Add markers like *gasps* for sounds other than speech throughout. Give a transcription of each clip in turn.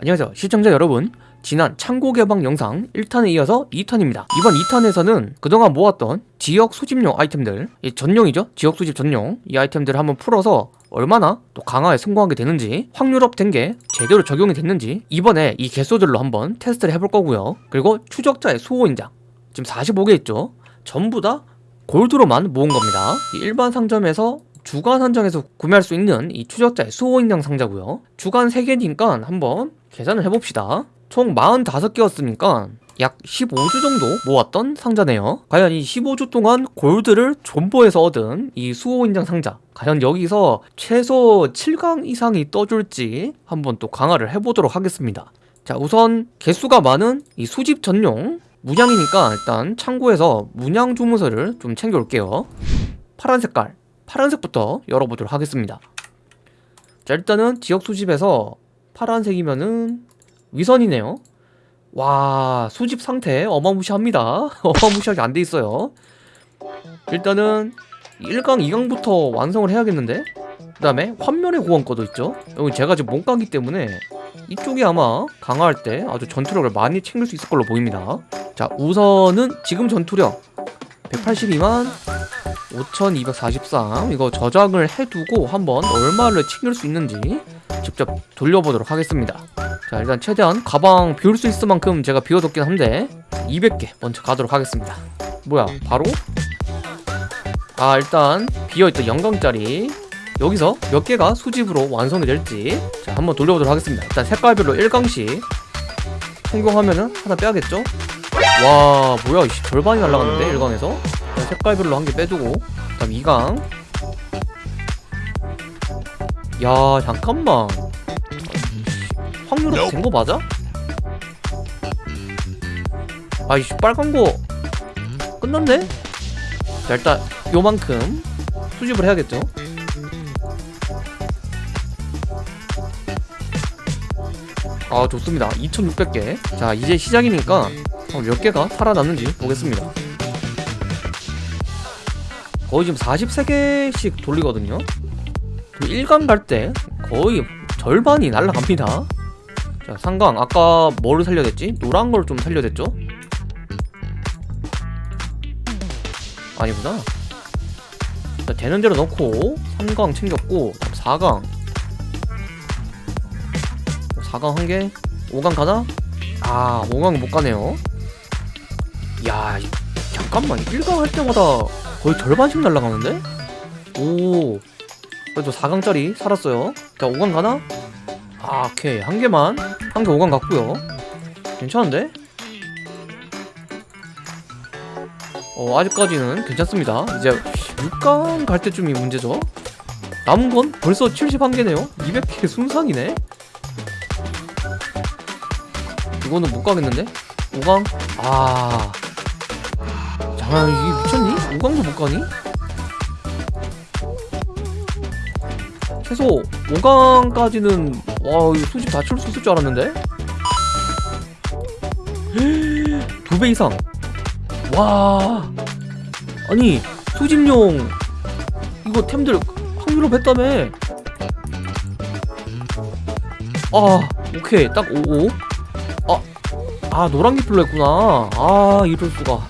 안녕하세요. 시청자 여러분. 지난 창고 개방 영상 1탄에 이어서 2탄입니다. 이번 2탄에서는 그동안 모았던 지역 수집용 아이템들 이 전용이죠? 지역 수집 전용. 이 아이템들을 한번 풀어서 얼마나 또 강화에 성공하게 되는지 확률업 된 게 제대로 적용이 됐는지 이번에 이 개수들로 한번 테스트를 해볼 거고요. 그리고 추적자의 수호 인장. 지금 45개 있죠? 전부 다 골드로만 모은 겁니다. 이 일반 상점에서 주간 한정에서 구매할 수 있는 이 추적자의 수호 인장 상자고요. 주간 3개니까 한번 계산을 해봅시다. 총 45개였으니까 약 15주 정도 모았던 상자네요. 과연 이 15주 동안 골드를 존버해서 얻은 이 수호 인장 상자 과연 여기서 최소 7강 이상이 떠줄지 한번 또 강화를 해보도록 하겠습니다. 자 우선 개수가 많은 이 수집 전용 문양이니까 일단 창고에서 문양 주문서를 좀 챙겨올게요. 파란 색깔 파란색부터 열어보도록 하겠습니다. 자 일단은 지역 수집에서 파란색이면은 위선이네요. 와 수집 상태 어마무시합니다. *laughs* 어마무시하게 안 돼 있어요. 일단은 1강 2강부터 완성을 해야겠는데? 그 다음에 환멸의 고원거도 있죠? 여기 제가 지금 몸가기 때문에 이쪽이 아마 강화할 때 아주 전투력을 많이 챙길 수 있을 걸로 보입니다. 자 우선은 지금 전투력 182만 5243 이거 저장을 해두고 한번 얼마를 챙길 수 있는지 직접 돌려보도록 하겠습니다. 자 일단 최대한 가방 비울 수 있을 만큼 제가 비워뒀긴 한데 200개 먼저 가도록 하겠습니다. 뭐야 바로? 아 일단 비어있던 영광짜리. 여기서 몇 개가 수집으로 완성이 될지 자 한번 돌려보도록 하겠습니다. 일단 색깔별로 1강씩 성공하면은 하나 빼야겠죠? 와 뭐야 이씨 절반이 날라갔는데 1강에서? 색깔별로 한 개 빼두고. 그 다음 2강. 야 잠깐만. 확률은 된거 맞아? 아이씨 빨간 거 끝났네? 자 일단 요만큼 수집을 해야겠죠? 아 좋습니다. 2600개. 자 이제 시작이니까 몇 개가 살아남는지 보겠습니다. 거의 지금 43개씩 돌리거든요. 1강 갈때 거의 절반이 날라갑니다. 자 상강 아까 뭐를 살려야 됐지? 노란 걸 좀 살려야 됐죠? 아니구나. 자 되는 대로 넣고 3강 챙겼고 4강. 4강 한개? 5강 가나? 아 5강 못 가네요 야 잠깐만 1강 할 때마다 거의 절반씩 날라가는데? 오 그래도 4강짜리 살았어요 자 5강 가나? 아 오케이 한 개만 한 개 5강 갔고요 괜찮은데? 어 아직까지는 괜찮습니다 이제 6강 갈 때쯤이 문제죠 남은 건 벌써 71개네요 200개 순상이네 이거는 못 가겠는데? 5강? 아... 잠깐 이게 미쳤니? 5강도 못 가니? 최소 5강까지는 와 수집 다칠수 있을 줄 알았는데? *gasps* 두 배 이상 와 아니 수집용 이거 템들 확률로 했다며 아 오케이 딱 55? 아, 아 노란기 풀로 했구나 아 이럴 수가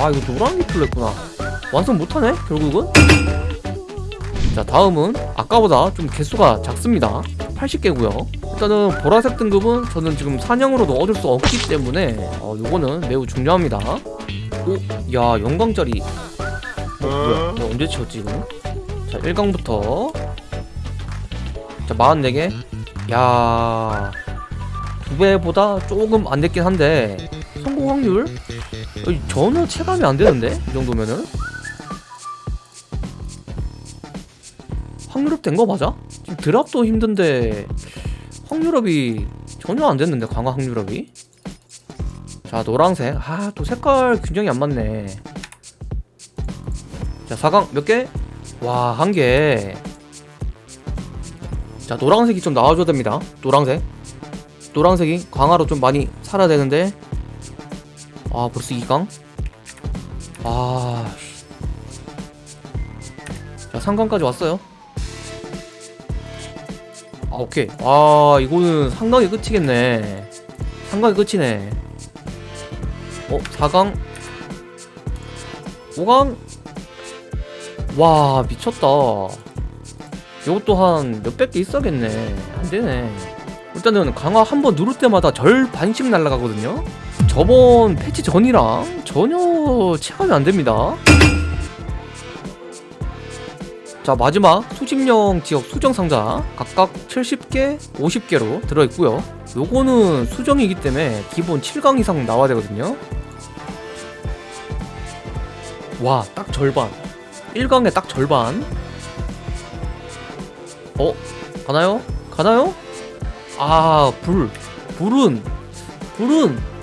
아 이거 노란기 풀로 했구나. 완성 못하네 결국은? 자 다음은 아까보다 좀 개수가 작습니다. 80개고요. 일단은 보라색 등급은 저는 지금 사냥으로도 얻을 수 없기 때문에 어, 요거는 매우 중요합니다. 오? 야 영광짜리. 어, 뭐야 나 언제 치웠지 이거 자 1강부터. 자 44개. 야 두 배보다 조금 안 됐긴 한데 성공 확률? 어, 전혀 체감이 안 되는데? 이 정도면은? 확률업 된 거 맞아? 지금 드랍도 힘든데 확률업이 전혀 안 됐는데 강화 확률업이? 자 노란색. 아 또 색깔 균형이 안 맞네. 자 4강 몇 개? 와 한 개. 자 노란색이 좀 나와줘야 됩니다. 노란색. 노란색이 강화로 좀 많이 살아야 되는데 아 벌써 2강? 아... 자 3강까지 왔어요? 아 오케이. 아 이거는 상당히 끝이겠네. 상당히 끝이네. 어 4강? 5강? 와 미쳤다. 이것도 한 몇백 개 있어야겠네. 안되네. 일단은 강화 한 번 누를 때마다 절 반씩 날아가거든요 저번 패치 전이랑 전혀 체감이 안됩니다. 자 마지막 수집용 지역 수정 상자 각각 70개 50개로 들어있고요. 요거는 수정이기 때문에 기본 7강 이상 나와야 되거든요. 와 딱 절반. 1강에 딱 절반. 어? 가나요? 가나요? 아 불. 불은. 불은 아,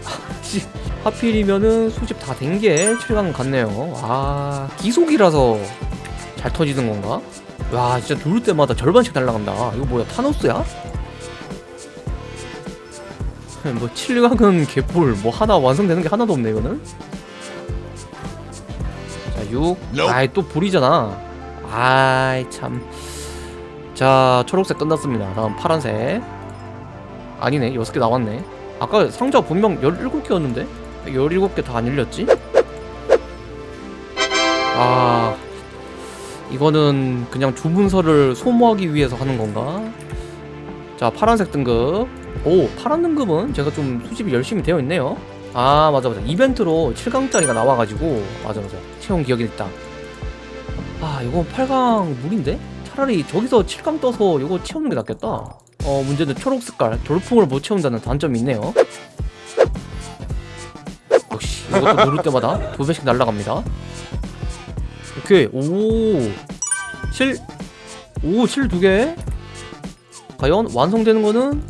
씨 하필이면은 수집 다 된 게 7강 같네요. 아 기속이라서 잘 터지는 건가? 와 진짜 누를 때마다 절반씩 날아간다. 이거 뭐야 타노스야? *laughs* 뭐 7강은 개뿔 뭐 하나 완성되는 게 하나도 없네 이거는. 자 6. 아이 또 불이잖아. 아이 참자 초록색 끝났습니다. 다음 파란색. 아니네 6개 나왔네 아까 상자 분명 17개였는데? 17개 다 안 열렸지? 아 이거는 그냥 주문서를 소모하기 위해서 하는 건가? 자 파란색 등급. 오 파란 등급은 제가 좀 수집이 열심히 되어 있네요. 아 맞아 맞아. 이벤트로 7강짜리가 나와가지고. 맞아 맞아. 채운 기억이 있다 아 이거 8강 무리인데? 차라리 저기서 7강 떠서 이거 채우는 게 낫겠다 어 문제는 초록 색깔 돌풍을 못 채운다는 단점이 있네요 역시 이것도 누를 때마다 두 배씩 날아갑니다 오케이 오 7, 오, 7 두 개. 과연 완성되는 거는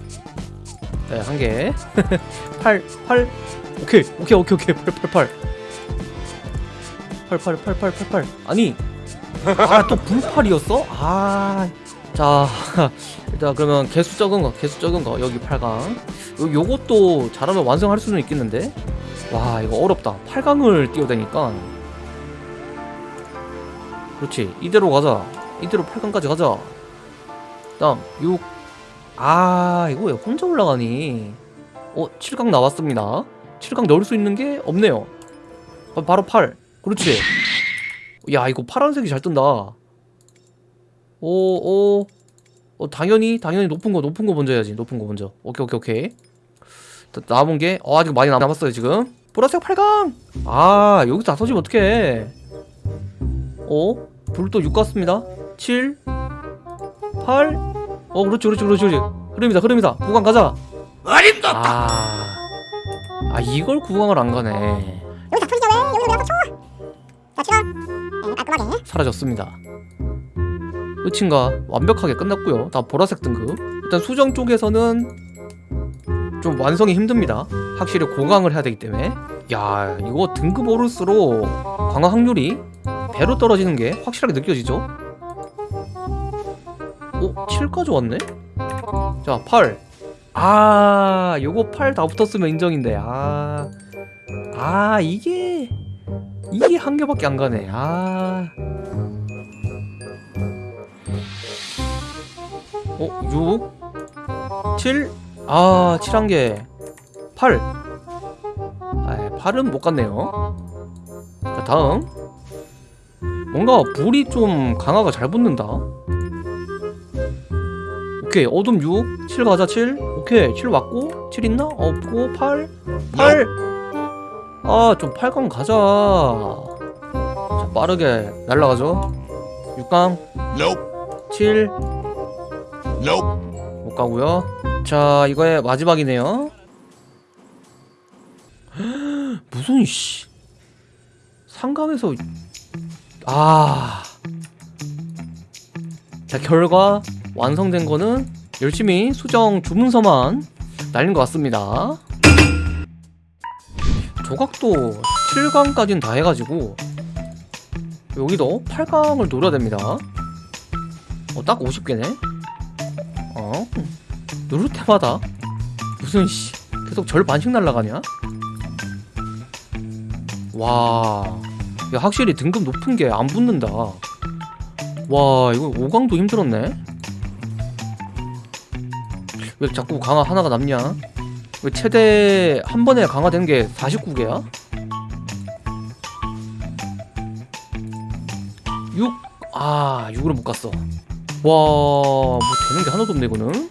네, 한 개. *laughs* 8, 8. 오케이, 오케이, 오케이, 오케이. 8, 8, 8. 8, 8, 8, 8, 8, 8. 아니. 아, 또 불팔이었어? 아. 자, 일단 그러면 개수 적은 거, 개수 적은 거 여기 8강. 요, 요것도 잘하면 완성할 수는 있겠는데. 와, 이거 어렵다. 8강을 뛰어다니까. 그렇지. 이대로 가자. 이대로 8강까지 가자. 다음 6 아 이거 왜 혼자 올라가니? 어 7강 나왔습니다. 7강 넣을 수 있는 게 없네요. 어, 바로 8 그렇지. 야 이거 파란색이 잘 뜬다. 오오 어, 당연히 당연히 높은 거 높은 거 먼저 해야지. 높은 거 먼저. 오케이 오케이 오케이. 자, 남은 게 어, 아직 많이 남았어요 지금. 보라색 8강! 아 여기서 다 터지면 어떡해. 어? 불도 6 같습니다. 7 8 어 그렇지 그렇지 그렇지 그렇지. 흐름이다 흐름이다. 구강 가자. 어림도 아, 아 이걸 구강을 안 가네. 여기 다 풀리죠 왜? 여기서 왜 아까 쳐? 자 치가 네, 깔끔하게. 사라졌습니다 끝인가? 완벽하게 끝났고요. 다 보라색 등급. 일단 수정 쪽에서는 좀 완성이 힘듭니다. 확실히 고강을 해야 되기 때문에. 야 이거 등급 오를수록 강화 확률이 배로 떨어지는 게 확실하게 느껴지죠? 오 7까지 왔네? 자 8. 아 요거 8 다 붙었으면 인정인데. 아, 아 이게 이게 한 개밖에 안 가네. 아 어? 6 7 아, 7 한 개. 8. 아, 8은 못 갔네요. 자, 다음. 뭔가 불이 좀 강화가 잘 붙는다. 오케이, 어둠 6. 7 가자, 7. 오케이, 7 왔고. 7 있나? 없고, 8. 8. 아, 좀 8강 가자. 자, 빠르게 날라가죠. 6강. Nope. 7. 못 가고요. 자, 이거의 마지막이네요. *gasps* 무슨 씨 상강에서 아. 자, 결과 완성된 거는 열심히 수정 주문서만 날린 것 같습니다. 조각도 7강까지는 다 해가지고 여기도 8강을 노려야 됩니다. 어, 딱 50개네. 어? 누를 때마다 무슨 씨 계속 절 반씩 날라가냐? 와, 야 확실히 등급 높은 게 안 붙는다. 와, 이거 5강도 힘들었네. 왜 자꾸 강화 하나가 남냐? 왜 최대 한 번에 강화된 게 49개야? 6? 아 6으로 못 갔어 와 뭐 되는 게 하나도 없네 이거는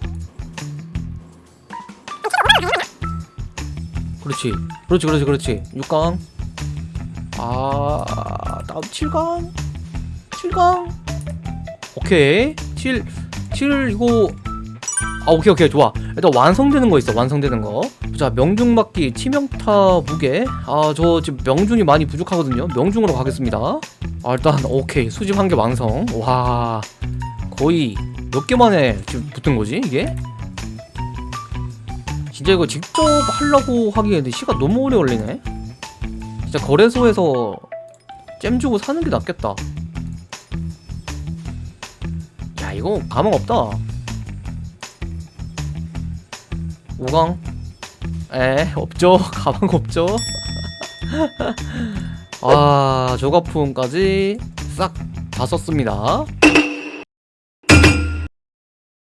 그렇지. 그렇지 그렇지 그렇지. 6강. 아 다음 7강. 7강. 오케이. 7 7 이거. 아 오케이 오케이. 좋아. 일단 완성되는 거 있어 완성되는 거자 명중맞기 치명타 무게. 아 저 지금 명중이 많이 부족하거든요. 명중으로 가겠습니다. 아 일단 오케이. 수집 한 개 완성. 와 거의 몇 개 만에 지금 붙은 거지 이게 진짜 이거 직접 하려고 하기에는 시간 너무 오래 걸리네. 진짜 거래소에서 잼 주고 사는 게 낫겠다. 야 이거 가망 없다. 5강 에 없죠? *laughs* 가방 없죠? *laughs* 아 저가품까지 싹 다 썼습니다